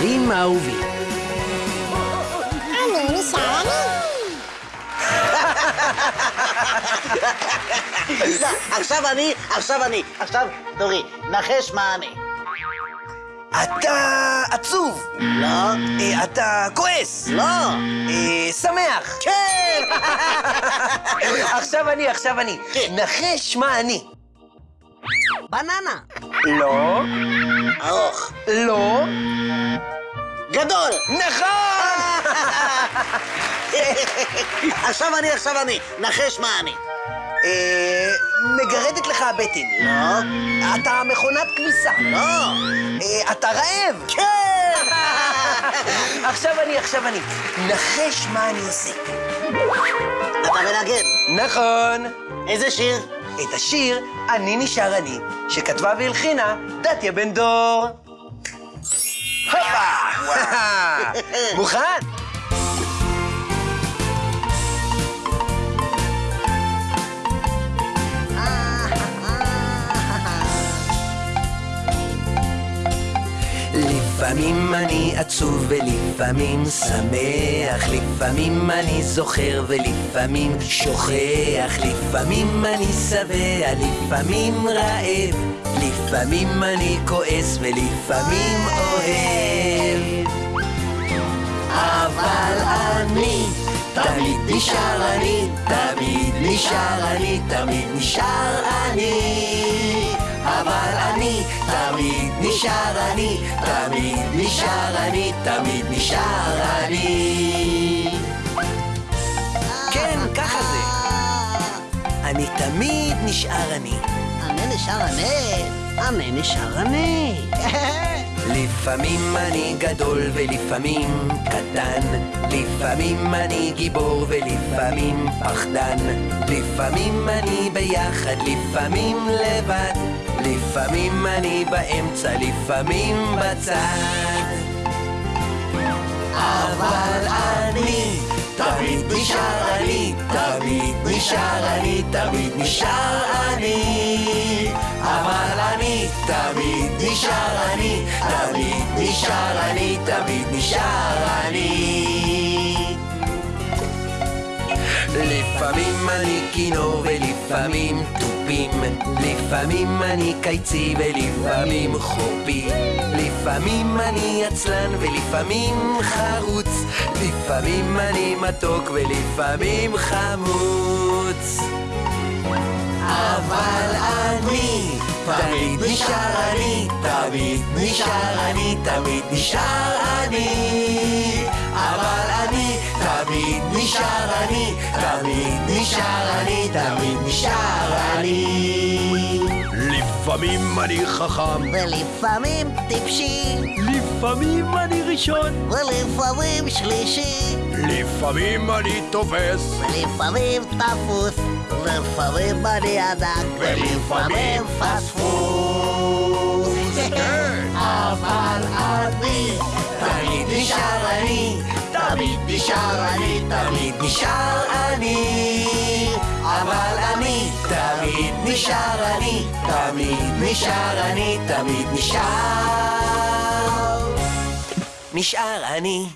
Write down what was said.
ילדים האהובים. אני נשאר אני. לא, עכשיו אני, עכשיו אני, עכשיו תורי, נחש מה אני. אתה עצוב. לא, אה, אתה כועס. לא, אה, שמח. כן! עכשיו אני, עכשיו אני. כן. נחש מה אני. בננה. לא, ארוך, לא, גדול! נכון! עכשיו אני, עכשיו אני, נחש מה אני. אה, מגרדת לך הבטן. לא, אתה מכונת כביסה. לא, אה, אתה רעב. כן! עכשיו אני, עכשיו אני. נחש מה אני עושה. אתה מנגן. נכון. איזה שיר? את השיר "אני נשאר אני", שכתבה והלחינה דתיה בן דור. הופה! מוכן? לפעמים אני עצוב ולפעמים שמח, לפעמים אני זוכר ולפעמים שוכח, לפעמים אני שבע, לפעמים רעב, לפעמים אני כועס ולפעמים אוהב. אבל אני תמיד נשאר אני, תמיד נשאר אני, תמיד נשאר אני. אבל אני נשאר אני, תמיד נשאר אני, תמיד נשאר אני. כן, ככה זה. אני תמיד נשאר אני. אני נשאר אני. אני נשאר אני. לפעמים אני גדול ולפעמים קטן, לפעמים אני גיבור ולפעמים פחדן, לפעמים אני ביחד, לפעמים לבד, לפעמים אני באמצע, לפעמים בצד. אבל אני תמיד נשאר אני, תמיד נשאר אני, תמיד נשאר אני. אבל אני תמיד נשאר אני, תמיד נשאר אני, תמיד נשאר אני. לפעמים אני כינור ולפעמים תופים, לפעמים אני קיצי ולפעמים חופי, לפעמים אני עצלן ולפעמים חרוץ, לפעמים אני מתוק ולפעמים חמוץ. אבל אני תמיד נשאר אני, תמיד נשאר אני, תמיד נשאר אני. נשאר אני, תמיד נשאר אני, תמיד נשאר אני. לפעמים אני חכם, ולפעמים טיפשי. לפעמים אני ראשון, ולפעמים שלישי. לפעמים אני תופס, ולפעמים תפוס. לפעמים אני ענק. ולפעמים פספוס. אבל אני תמיד נשאר אני, תמיד נשאר אני, תמיד נשאר אני. אבל אני תמיד נשאר אני, תמיד נשאר אני, תמיד נשאר. נשאר אני.